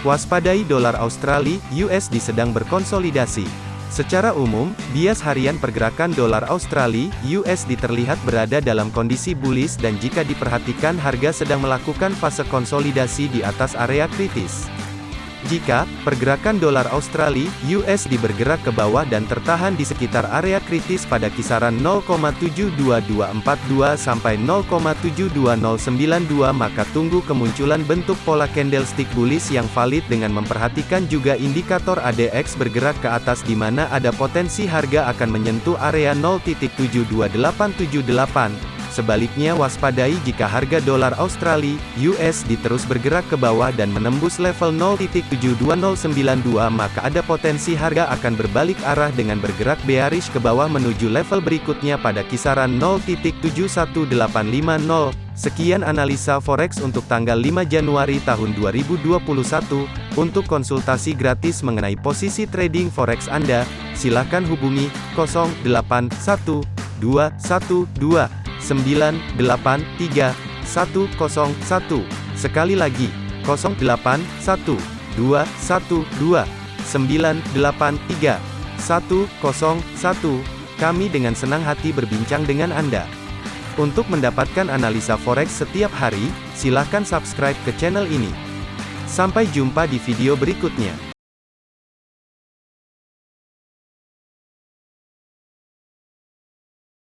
Waspadai dolar Australia (USD) sedang berkonsolidasi. Secara umum, bias harian pergerakan dolar Australia (USD) terlihat berada dalam kondisi bullish dan jika diperhatikan harga sedang melakukan fase konsolidasi di atas area kritis. Jika pergerakan dolar Australia (USD) bergerak ke bawah dan tertahan di sekitar area kritis pada kisaran 0,72242 sampai 0,72092 maka tunggu kemunculan bentuk pola candlestick bullish yang valid dengan memperhatikan juga indikator ADX bergerak ke atas di mana ada potensi harga akan menyentuh area 0.72878. Sebaliknya waspadai jika harga dolar Australia (USD) terus bergerak ke bawah dan menembus level 0.72092 maka ada potensi harga akan berbalik arah dengan bergerak bearish ke bawah menuju level berikutnya pada kisaran 0.71850. Sekian analisa forex untuk tanggal 5 Januari tahun 2021. Untuk konsultasi gratis mengenai posisi trading forex Anda, silakan hubungi 081212 983 101. Sekali lagi, 0812 212 983 101. Kami dengan senang hati berbincang dengan Anda. Untuk mendapatkan analisa forex setiap hari, silakan subscribe ke channel ini. Sampai jumpa di video berikutnya.